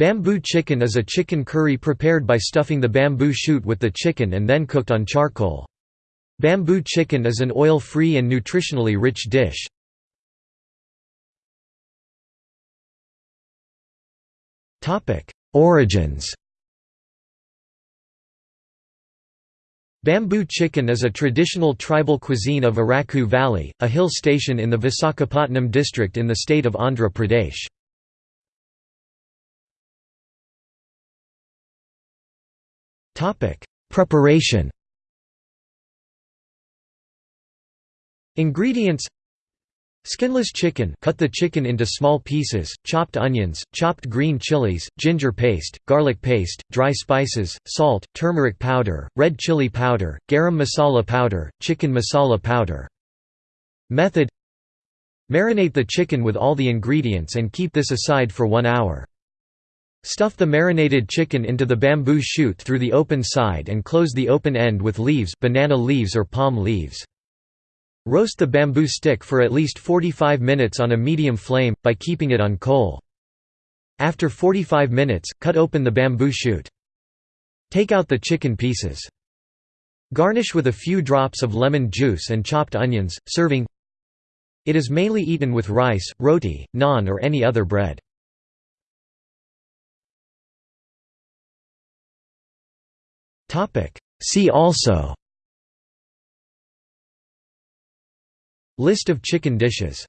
Bamboo chicken is a chicken curry prepared by stuffing the bamboo shoot with the chicken and then cooked on charcoal. Bamboo chicken is an oil-free and nutritionally rich dish. Origins Bamboo chicken is a traditional tribal cuisine of Araku Valley, a hill station in the Visakhapatnam district in the state of Andhra Pradesh. Preparation Ingredients Skinless chicken cut the chicken into small pieces, chopped onions, chopped green chilies, ginger paste, garlic paste, dry spices, salt, turmeric powder, red chili powder, garam masala powder, chicken masala powder. Method Marinate the chicken with all the ingredients and keep this aside for one hour. Stuff the marinated chicken into the bamboo shoot through the open side and close the open end with leaves banana leaves or palm leaves. Roast the bamboo stick for at least 45 minutes on a medium flame, by keeping it on coal. After 45 minutes, cut open the bamboo shoot. Take out the chicken pieces. Garnish with a few drops of lemon juice and chopped onions, serving It is mainly eaten with rice, roti, naan or any other bread. See also. List of chicken dishes